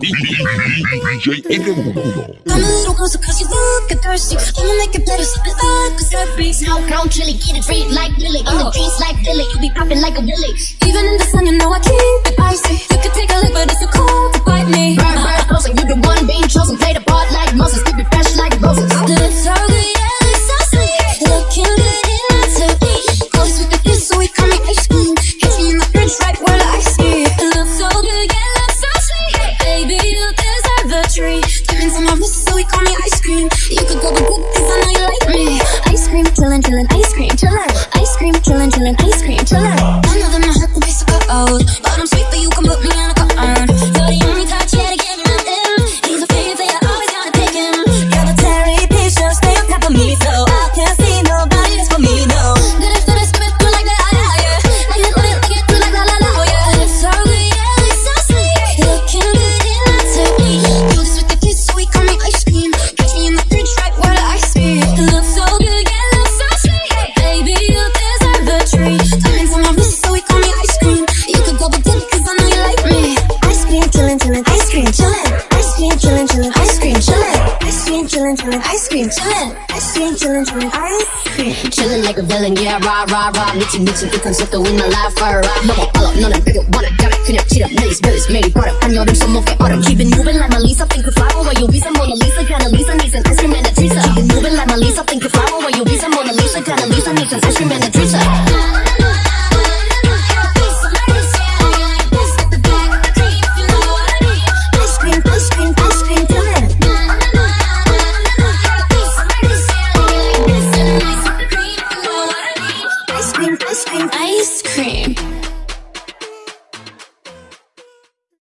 DJ N1 Come a little closer cause you look get thirsty I'ma make it better, sip it up cause that beats Snow crown chili, get it treat like Lily In the trees like Lily, you be popping like a willy Even in the sun you know I keep it cream You could go to good cause I know you like me. Ice cream, chillin', chillin', ice cream, chillin' Ice cream, chillin', chillin', ice cream, chillin' I know that my heart could be so cold chillin', chillin', ice cream, chillin' Ice cream, chillin', chillin', ice cream Chillin' like a villain, yeah, rah, rah, rah 미친 미친 그 콘셉트 in my life, rah, rah 너무 빨라, 너는 되게 원해 잘해 그냥 치려 Millies, millies, 매일 버려 한여름 손목에 얼음 Keep it moving like my Lisa, think you flower While you Visa, Mona Lisa, kinda Lisa, needs an ice cream and a treat Keep it moving like my Lisa, think you flower While you Visa, Mona Lisa, kinda Lisa, needs an ice cream Ice